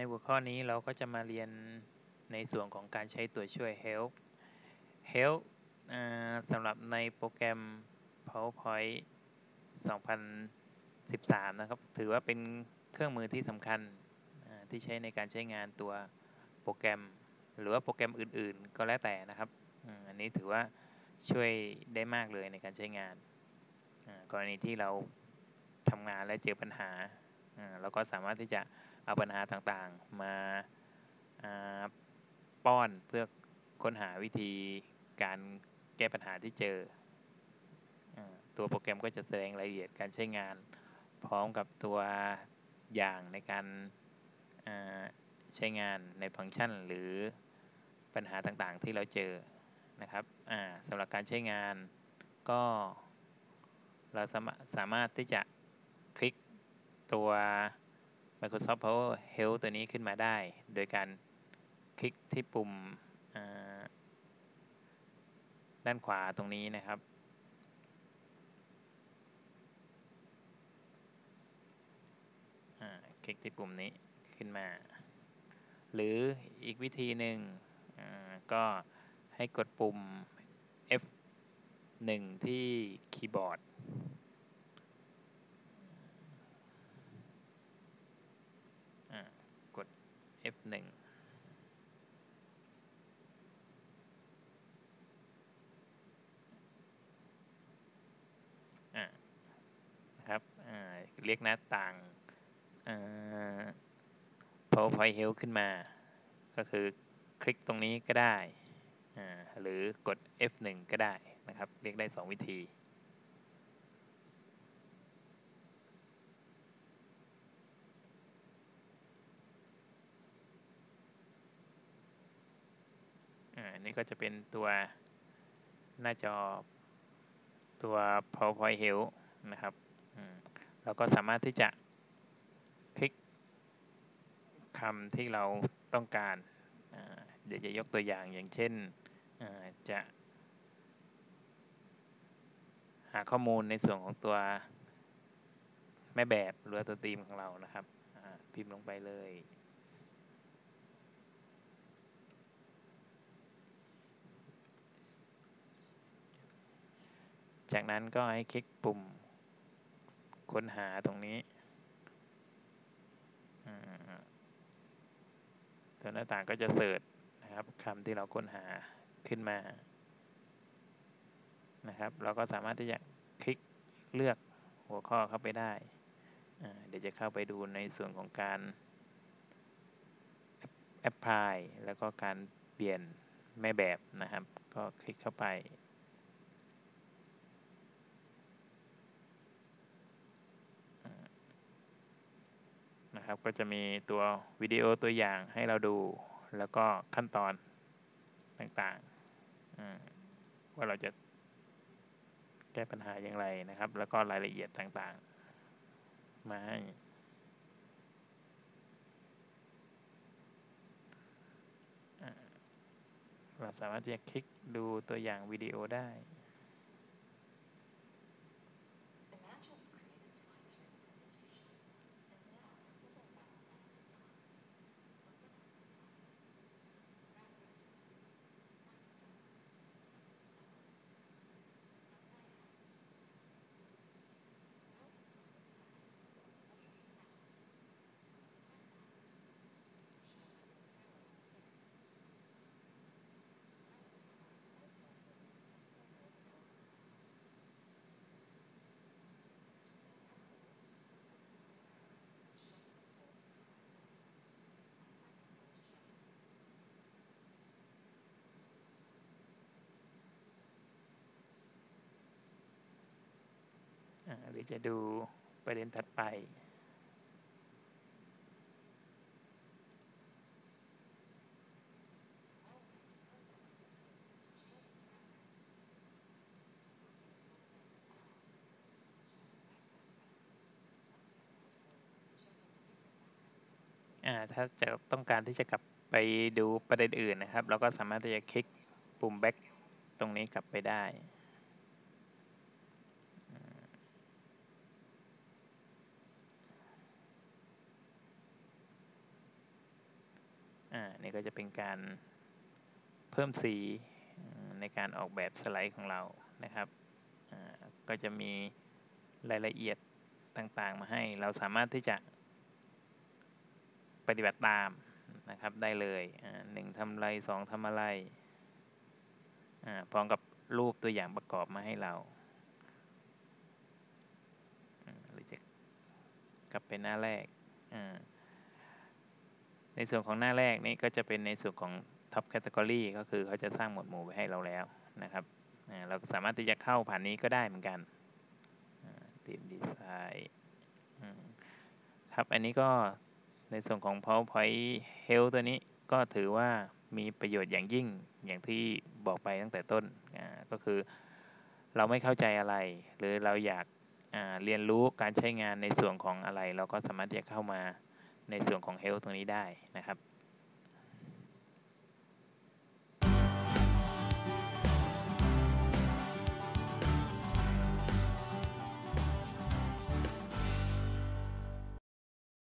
ในหัวข้อนี้เราก็จะมาเรียนในส่วนของการใช้ตัวช่วย help help สำหรับในโปรแกรม PowerPoint 2013 นะครับ ถือว่าเป็นเครื่องมือที่สำคัญที่ใช้ในการใช้งานตัวโปรแกรม หรือว่าโปรแกรมอื่นๆ ก็แล้วแต่นะครับ อันนี้ถือว่าช่วยได้มากเลยในการใช้งาน กรณีที่เราทำงานและเจอปัญหา เราก็สามารถที่จะ เอาปัญหาต่างๆ มาป้อนเพื่อค้นหาวิธีการแก้ปัญหาที่เจอ ตัวโปรแกรมก็จะแสดงรายละเอียดการใช้งาน พร้อมกับตัวอย่างในการใช้งานในฟังก์ชัน หรือปัญหาต่างๆที่เราเจอนะครับสำหรับการใช้งานก็เราสามารถที่จะคลิกตัว Microsoft Power Help ตัวนี้ขึ้นมาได้ โดยการคลิกที่ปุ่มด้านขวาตรงนี้นะครับ คลิกที่ปุ่มนี้ขึ้นมา หรืออีกวิธีหนึ่งก็ให้กดปุ่ม F1 ที่คีย์บอร์ดกด F1 นะครับเรียกหน้าต่าง PowerPoint Help ขึ้นมา ก็คือคลิกตรงนี้ก็ได้ หรือกด F1 ก็ได้นะครับ เรียกได้ 2 วิธีอั นนี้ก็จะเป็นตัวหน้าจอตัว PowerPoint Help นะครับเราก็สามารถที่จะคลิกคำที่เราต้องการ เดี๋ยวจะยกตัวอย่างอย่างเช่นจะ หาข้อมูลในส่วนของตัวแม่แบบหรือตัวตีมของเรานะครับพิมพ์ลงไปเลย จากนั้นก็ให้คลิกปุ่มค้นหาตรงนี้ตัวหน้าต่างก็จะเสิร์ชนะครับคำที่เราค้นหาขึ้นมานะครับ เราก็สามารถที่จะคลิกเลือกหัวข้อเข้าไปได้ เดี๋ยวจะเข้าไปดูในส่วนของการแอปพลายแล้วก็การเปลี่ยนแม่แบบนะครับ ก็คลิกเข้าไป นะครับ ก็จะมีตัววิดีโอตัวอย่างให้เราดู แล้วก็ขั้นตอนต่างๆ ว่าเราจะแก้ปัญหาอย่างไรนะครับ แล้วก็รายละเอียดต่างๆ มาให้เราสามารถจะคลิกดูตัวอย่างวิดีโอได้ หรือจะดูประเด็นถัดไปถ้าจะต้องการที่จะกลับไปดูประเด็นอื่นนะครับ เราก็สามารถที่จะคลิกปุ่ม back ตรงนี้กลับไปได้ นี่ก็จะเป็นการเพิ่มสีในการออกแบบสไลด์ของเรานะครับ ก็จะมีรายละเอียดต่างๆ มาให้ เราสามารถที่จะปฏิบัติตามนะครับได้เลยหนึ่งทำอะไรสองทำอะไรพร้อมกับรูปตัวอย่างประกอบมาให้เราหรือจะกลับไปหน้าแรก ในส่วนของหน้าแรกนี่ก็จะเป็นในส่วนของ Top Category ก็คือเขาจะสร้างหมวดหมู่ไว้ให้เราแล้วนะครับเราสามารถที่จะเข้าผ่านนี้ก็ได้เหมือนกันทีมดีไซน์ครับอันนี้ก็ในส่วนของ PowerPoint Health ตัวนี้ก็ถือว่ามีประโยชน์อย่างยิ่งอย่างที่บอกไปตั้งแต่ต้นก็คือเราไม่เข้าใจอะไร หรือเราอยากเรียนรู้การใช้งานในส่วนของอะไร เราก็สามารถที่จะเข้ามา ในส่วนของ Health ตรงนี้ได้นะครับ